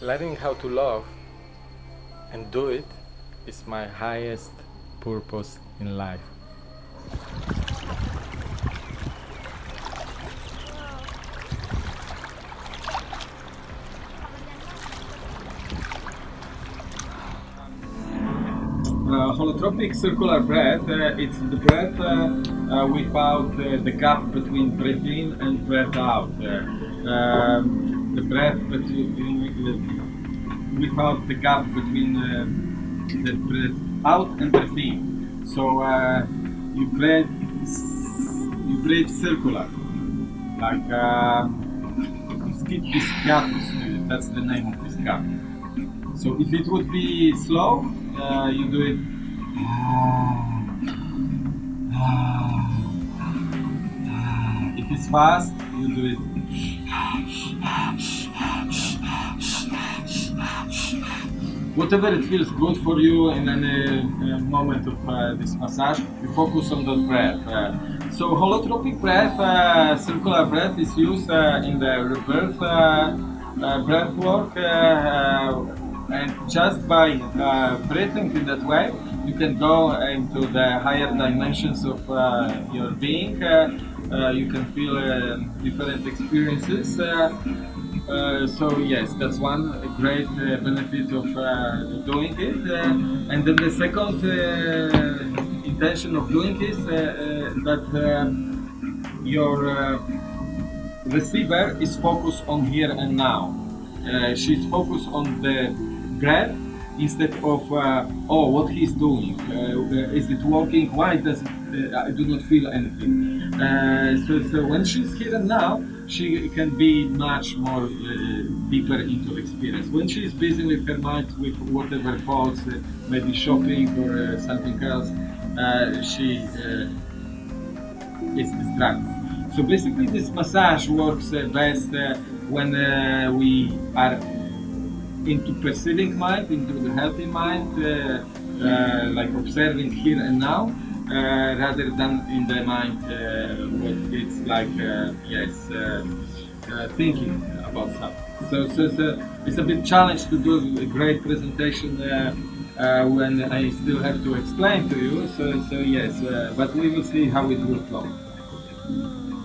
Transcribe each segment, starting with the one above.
learning how to love and do it is my highest purpose in life. Uh, holotropic circular breath, uh, it's the breath uh, uh, without uh, the gap between breath in and breath out. Uh, um, the breath without the gap between uh, the breath out and breath in. So uh, you breathe, you breathe circular, like uh, skip this gap. That's the name of this gap. So if it would be slow, uh, you do it. If it's fast, you do it. Whatever it feels good for you in any uh, moment of uh, this massage, you focus on the breath. Uh, so holotropic breath, uh, circular breath is used uh, in the rebirth uh, breath work and just by breathing in that way you can go into the higher dimensions of your being you can feel uh, different experiences uh, uh, so yes that's one great uh, benefit of uh, doing it uh, and then the second uh, intention of doing is uh, uh, that uh, your uh, receiver is focused on here and now. Uh, she's focused on the breath instead of uh, oh what he's doing. Uh, is it working? Why does it, uh, I do not feel anything? Uh, so, so when she's here and now, she can be much more uh, deeper into experience. When she's busy with her mind, with whatever thoughts, uh, maybe shopping or uh, something else, uh, she is distracted. So basically, this massage works best when we are into perceiving mind, into the healthy mind, like observing here and now, rather than in the mind uh, what it's like, uh, yes, uh, uh, thinking about something. So, so, so it's a bit challenge to do a great presentation uh, uh, when I still have to explain to you. So, so yes, uh, but we will see how it will flow.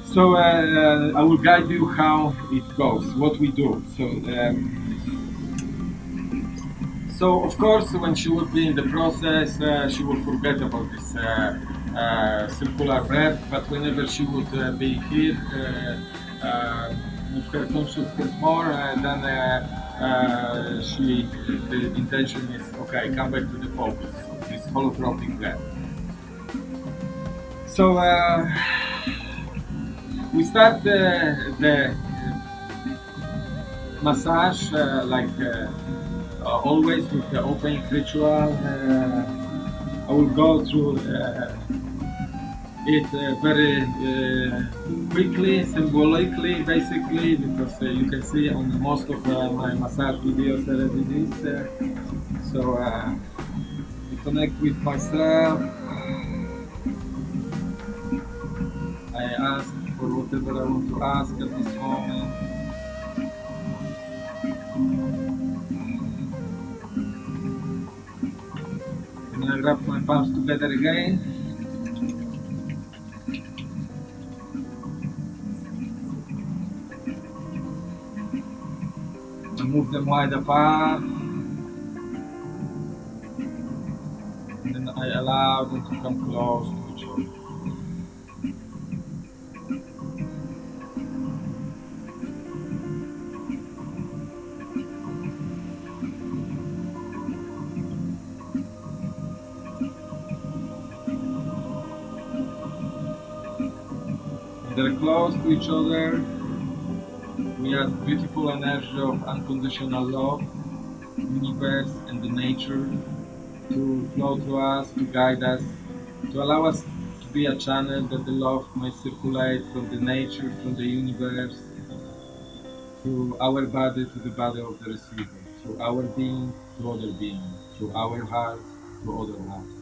So uh, uh, I will guide you how it goes, what we do. So, um, so of course, when she would be in the process, uh, she would forget about this uh, uh, circular breath. But whenever she would uh, be here uh, uh, with her consciousness more, then she the intention is okay. Come back to the focus, this holotropic breath. So. We start the, massage like always with the opening ritual. Uh, I will go through uh, it uh, very uh, quickly, symbolically, basically, because uh, you can see on most of uh, my massage videos already this. Uh, so uh, I connect with myself. I ask for whatever I want to ask at this moment. Wrap my palms together again. Move them wide apart. And then I allow them to come close They're close to each other. We have beautiful energy of unconditional love, universe and the nature to flow to us, to guide us, to allow us to be a channel that the love may circulate from the nature, from the universe, to our body, to the body of the receiver, to our being, to other being, to our heart, to other hearts.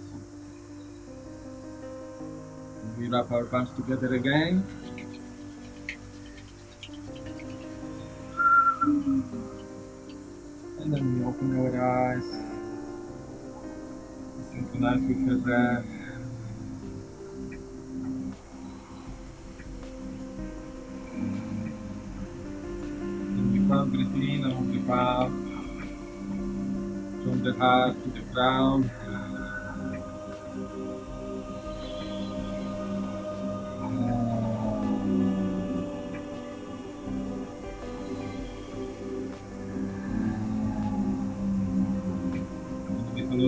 We wrap our palms together again. And then we open our eyes. Synchronize with her breath. And we can't breathe in along the path. From the heart to the ground.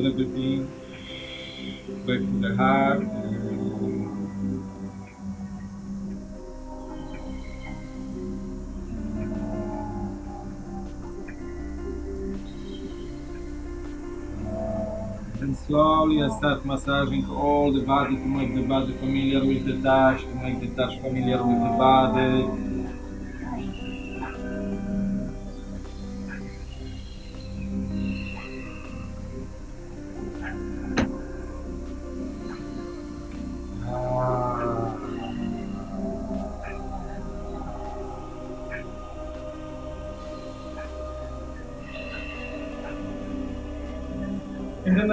Another breath in. Back to the heart. And slowly I start massaging all the body to make the body familiar with the touch, to make the touch familiar with the body.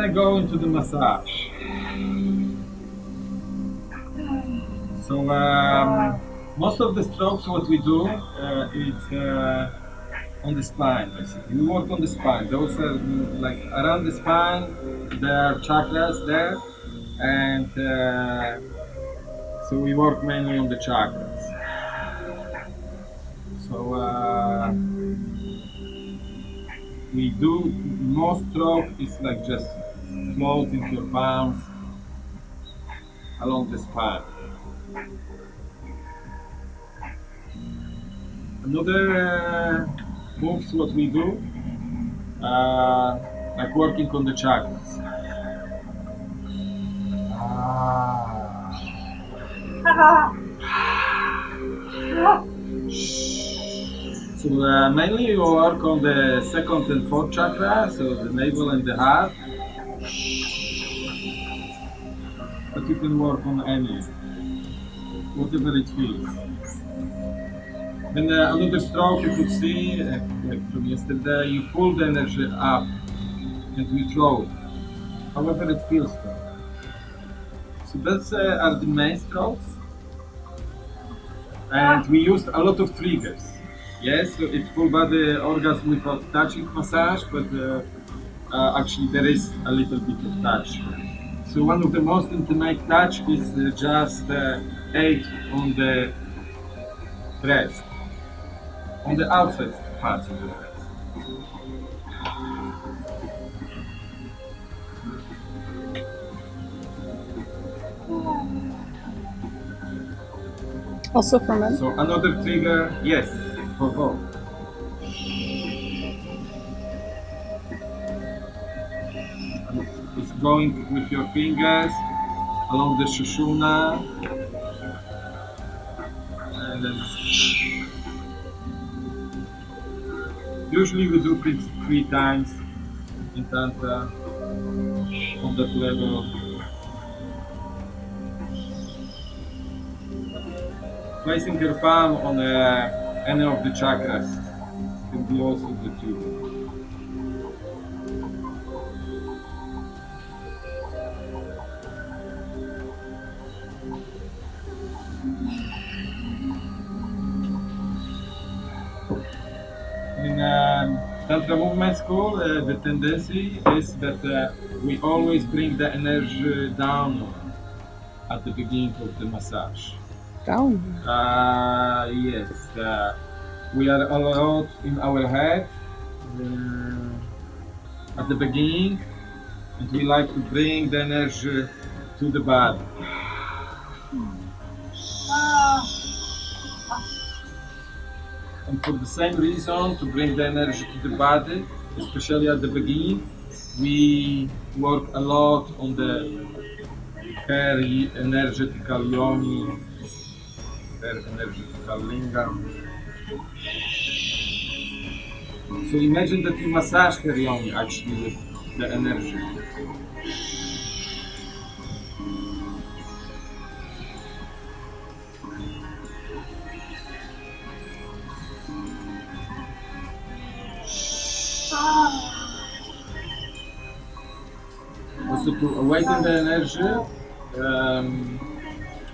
I go into the massage. So um, most of the strokes, what we do, uh, it's uh, on the spine. Basically, we work on the spine. Those are mm, like around the spine. There are chakras there, and uh, so we work mainly on the chakras. So. Uh, we do most stroke is like just floating your palms along the spine. Another uh, moves what we do, uh, like working on the chakras. So uh, mainly you work on the second and fourth chakra, so the navel and the heart. But you can work on any, whatever it feels. Then uh, another stroke you could see, uh, like from yesterday, you pull the energy up and throw however it feels. So that's uh, are the main strokes. And we use a lot of triggers. Yes, so it's full body orgasm without touching massage, but uh, uh, actually there is a little bit of touch. So one of the most intimate touch is uh, just uh, aid on the breast, on the outside part of the breast. Also for men. So another trigger, yes, for both. Going with your fingers along the sushumna. And then usually we do it three times in Tantra on that level. Placing your palm on uh, any of the chakras can be also the trigger. Um, the Movement School, uh, the tendency is that uh, we always bring the energy down at the beginning of the massage. Down. Uh, yes, uh, we are a lot in our head uh, at the beginning, and we like to bring the energy to the body. And for the same reason, to bring the energy to the body, especially at the beginning, we work a lot on the hair energetical yoni, hair energetical lingam. So imagine that you massage her yoni actually with the energy. To awaken the energy, um,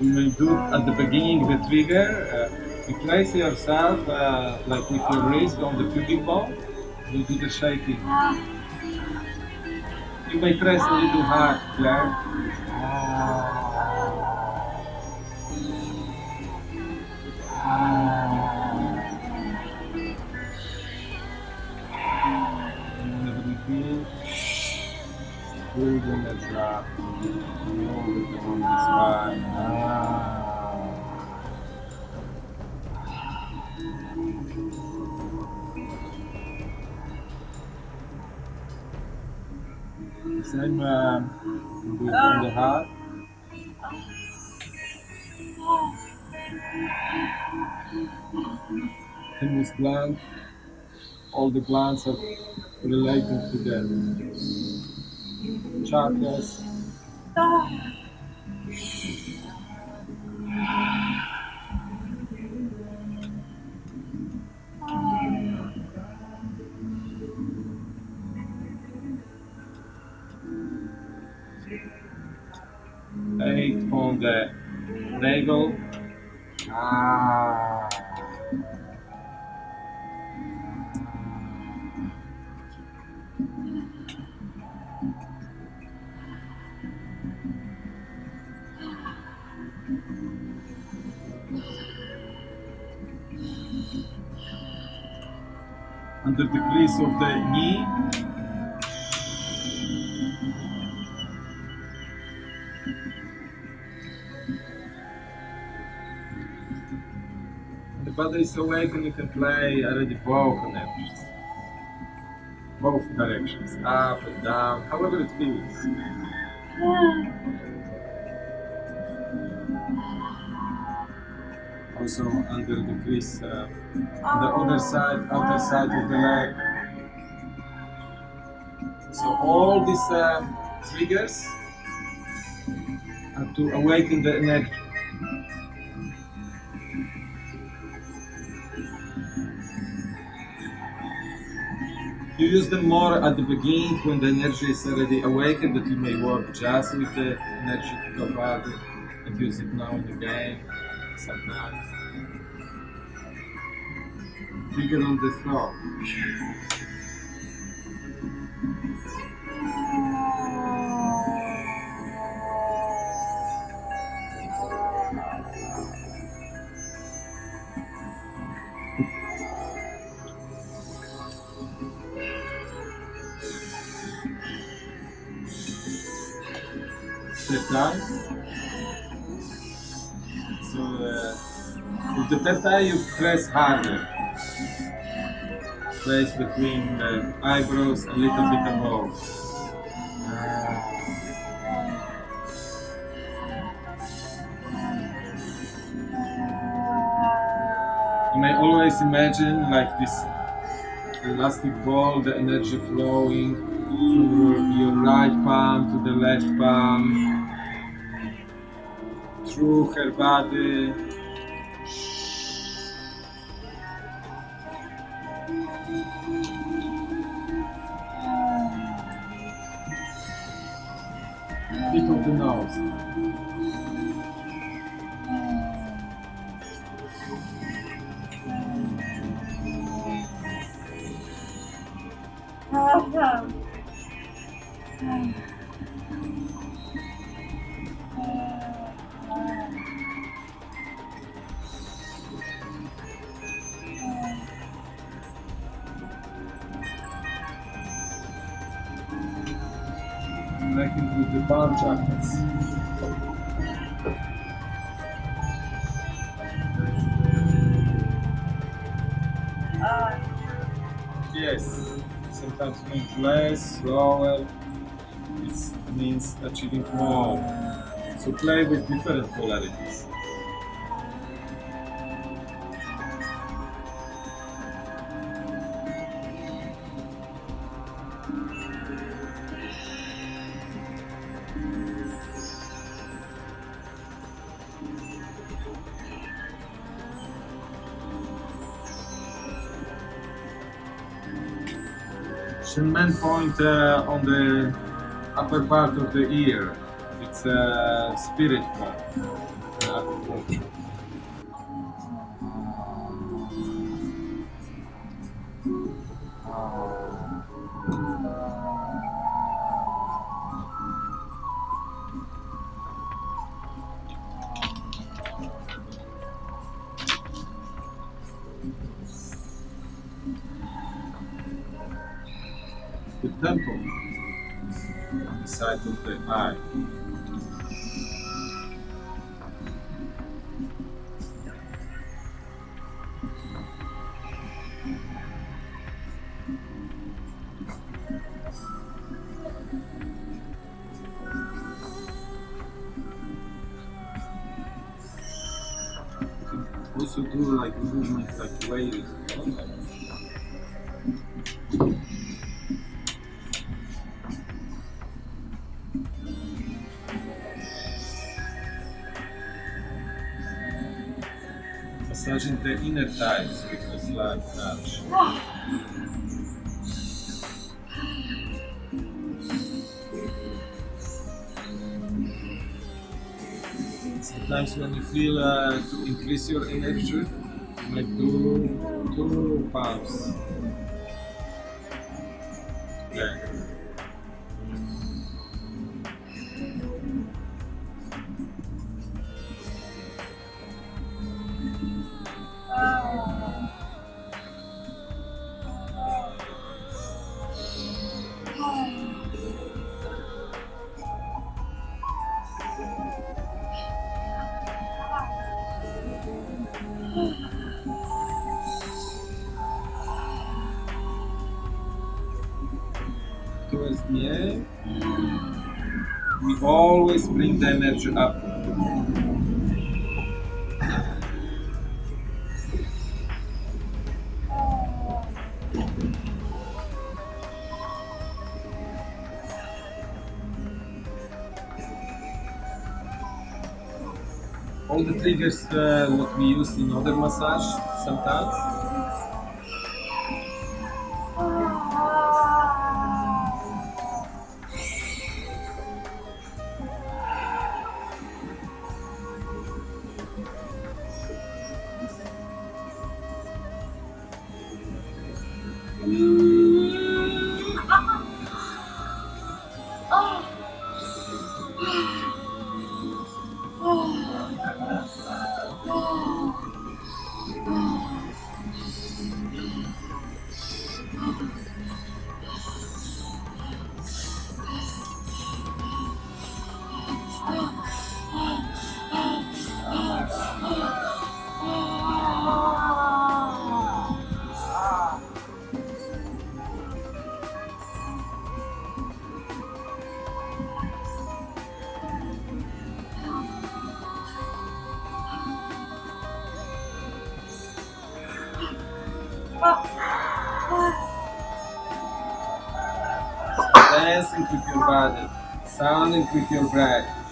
you will do at the beginning the trigger. Uh, you place yourself uh, like with your wrist on the pubic bone. You do the shaking. You may press a little hard, Claire. Thymus gland. All the glands are related to the chakras. Ah. When the body is awake and you can play already both energies. Both directions, up and down, however it feels. Also under the crease, uh, on the other side, outer side of the leg. So all these um, triggers are to awaken the energy. You use them more at the beginning when the energy is already awakened that you may work just with the energy to the body and use it now and again sometimes. Trigger on the throat. Step down. So uh, with the theta you press harder. Place between the eyebrows a little bit above. You may always imagine like this elastic ball, the energy flowing through your right palm to the left palm, through her Connecting with the palm chakras. Yes, sometimes means less, slower. It means achieving more. So play with different polarities. Point uh, on the upper part of the ear. It's a spirit point. Temple on the side of the eye. With touch. Sometimes when you feel uh, to increase your energy, you might do two pumps. Up. All the triggers uh, what we use in other massage sometimes. Dancing with your body, sounding with your breath.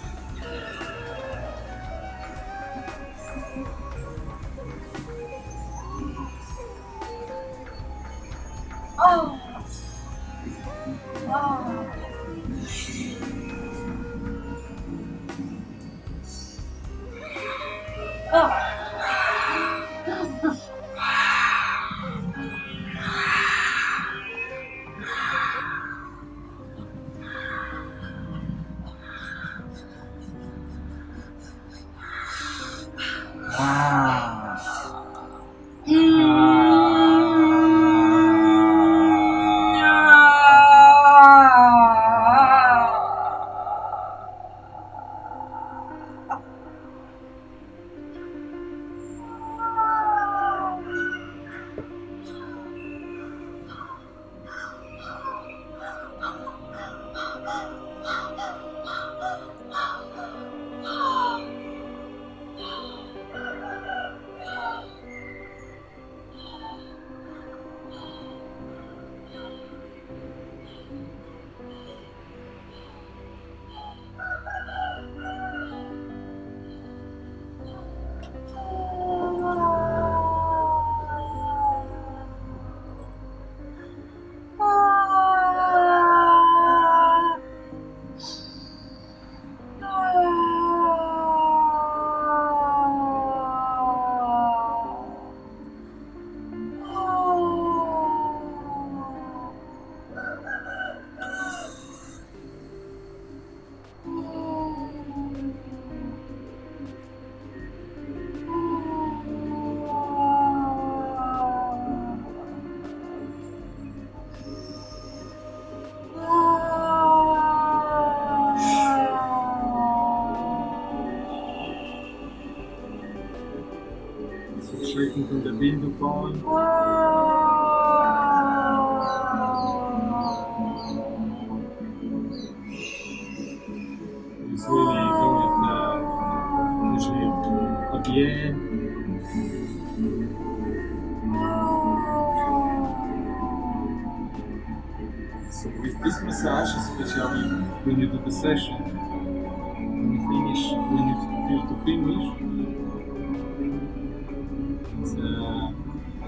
Point. It's really going uh, usually at the. So with this massage, especially when you do the session, when you finish, when you feel to finish,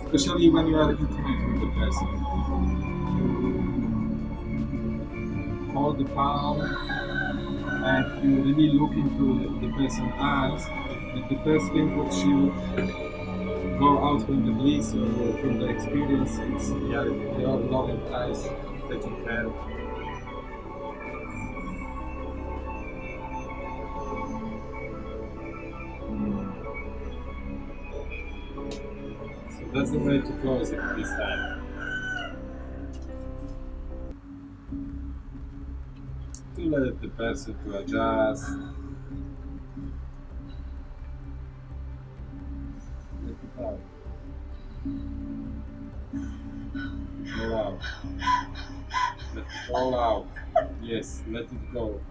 especially when you are intimate with the person, you hold the palm and you really look into the person's eyes. And the first thing she would go out from the bliss or from the experience, it's your, loving eyes taking care of. That's the way to close it this time. To let the person to adjust. Let it. Go out. Let it all out. Yes, let it go.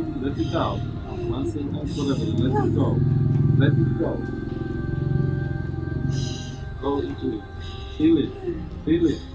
Out. Let it out. And and forever. Let it go. Let it go. Go into it. Feel it. Feel it.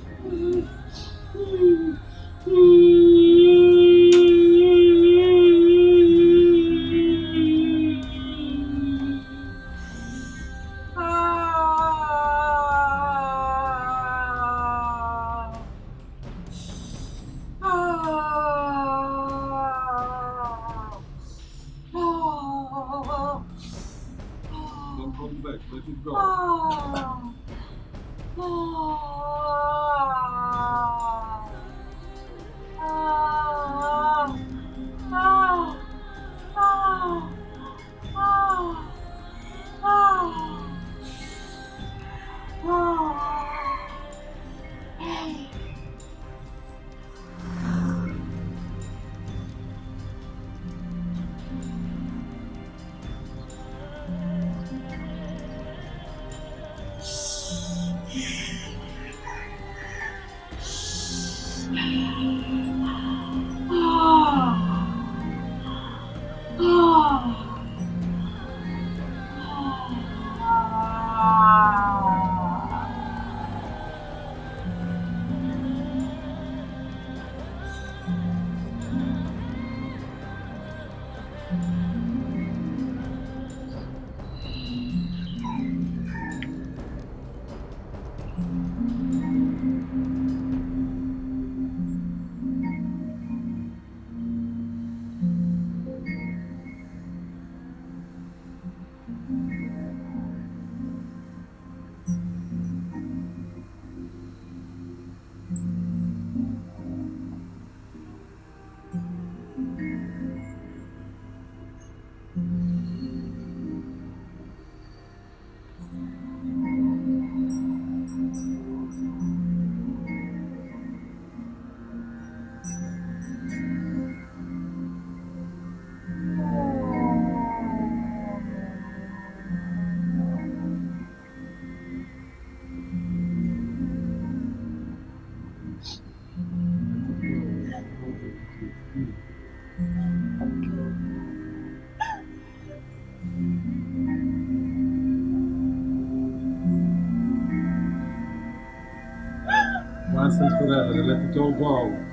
And forever. Let it all go.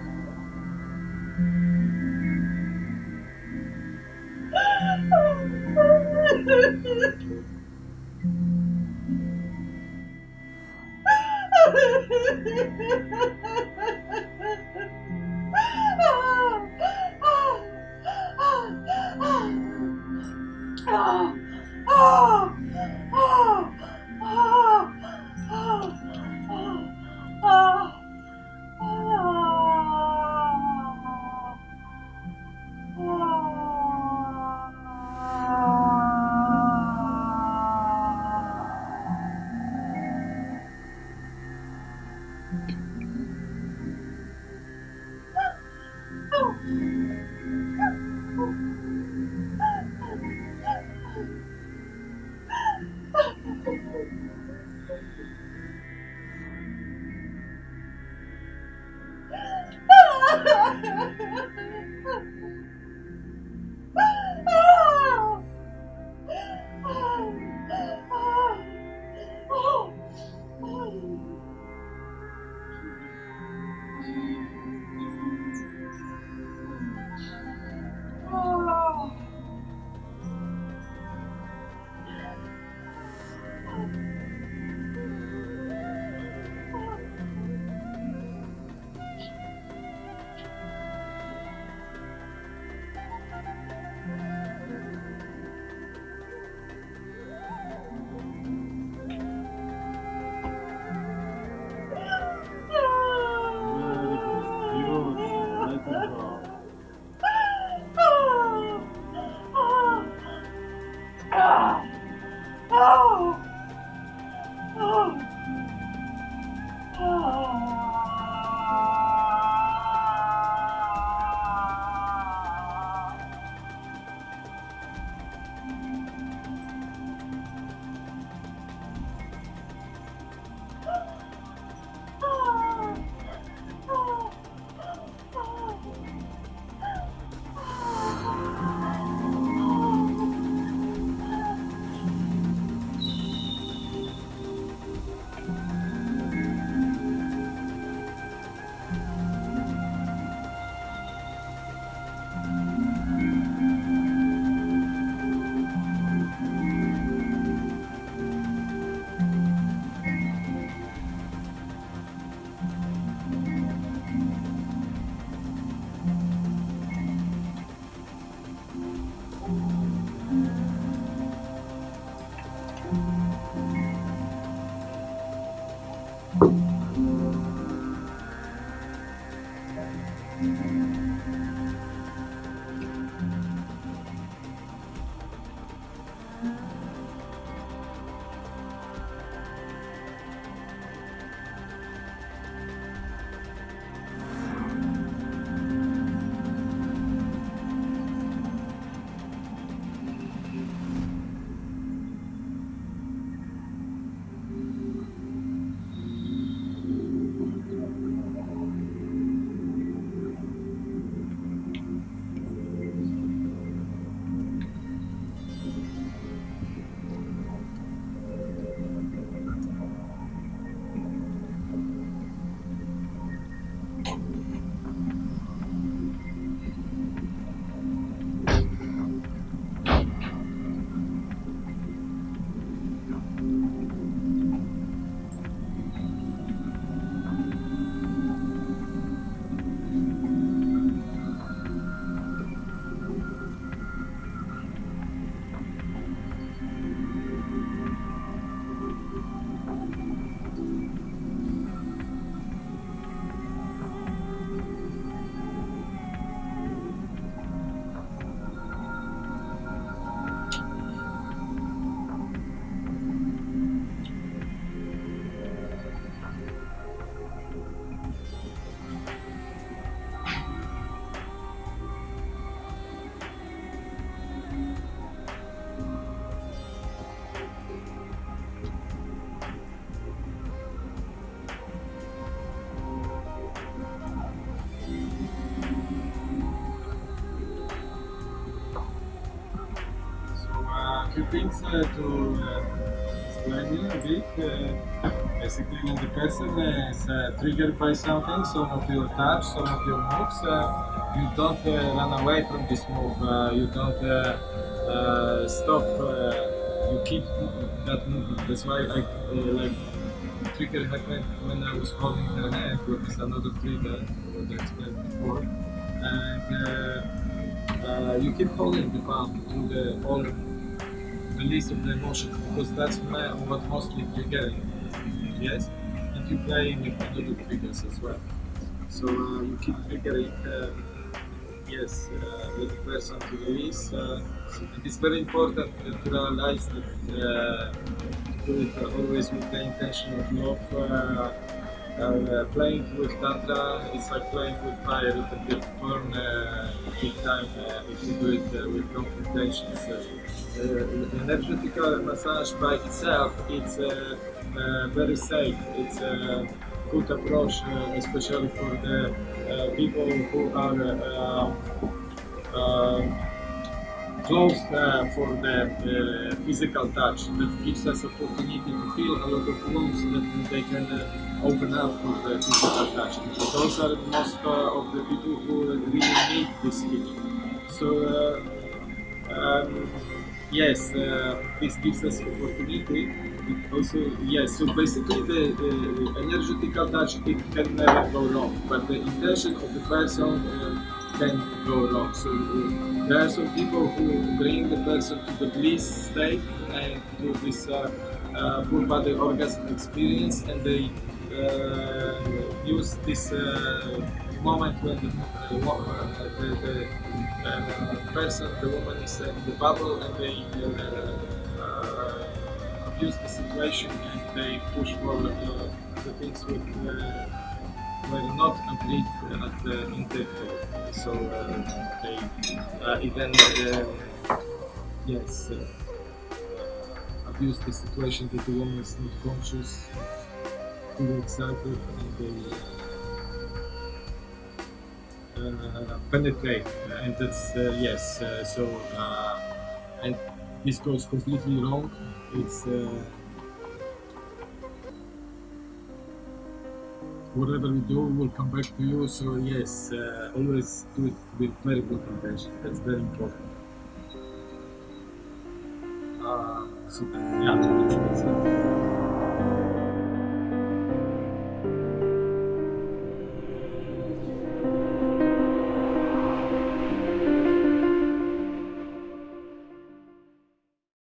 Things uh, to uh, explain a bit. Uh, basically, when the person is uh, triggered by something, some of your touch, some of your moves, uh, you don't uh, run away from this move. Uh, you don't uh, uh, stop. Uh, you keep that movement. That's why I uh, like trigger happened when I was holding her hand, which is another trigger what I explained before. And uh, uh, you keep holding the palm through the whole release of the emotions because that's what mostly triggering. Yes, and you play with other triggers as well. So uh, you keep triggering. Uh, yes, uh, the person to release. Uh, it is very important to realize that uh, to do it uh, always with the intention of love. Uh, playing with Tantra is like playing with fire. It can get burned uh, big time uh, if you do it uh, with wrong intentions. Uh, uh, energetical massage by itself, it's uh, uh, very safe. It's a good approach, especially for the people who are uh, uh, close uh, for the uh, physical touch. That gives us opportunity to heal a lot of wounds that they can uh, open up for the physical touch. Those are most uh, of the people who really need this healing. So. Uh, um, yes, uh, this gives us opportunity. It also, yes. So basically, the, the energetical touch it can never go wrong, but the intention of the person uh, can go wrong. So uh, there are some people who bring the person to the bliss state and to this uh, uh, full body orgasm experience, and they uh, use this uh, moment when the, uh, uh, the, the uh, person, the woman is uh, in the bubble and they uh, uh, abuse the situation and they push for uh, the things uh, were not agreed at the intake. So uh, they uh, even uh, yes uh, abuse the situation that the woman is not conscious, too excited, and they uh, penetrate, and that's uh, yes. Uh, so uh, and this goes completely wrong. It's uh, whatever we do will come back to you. So yes, uh, always do it with very good intention That's very important. Uh, so yeah.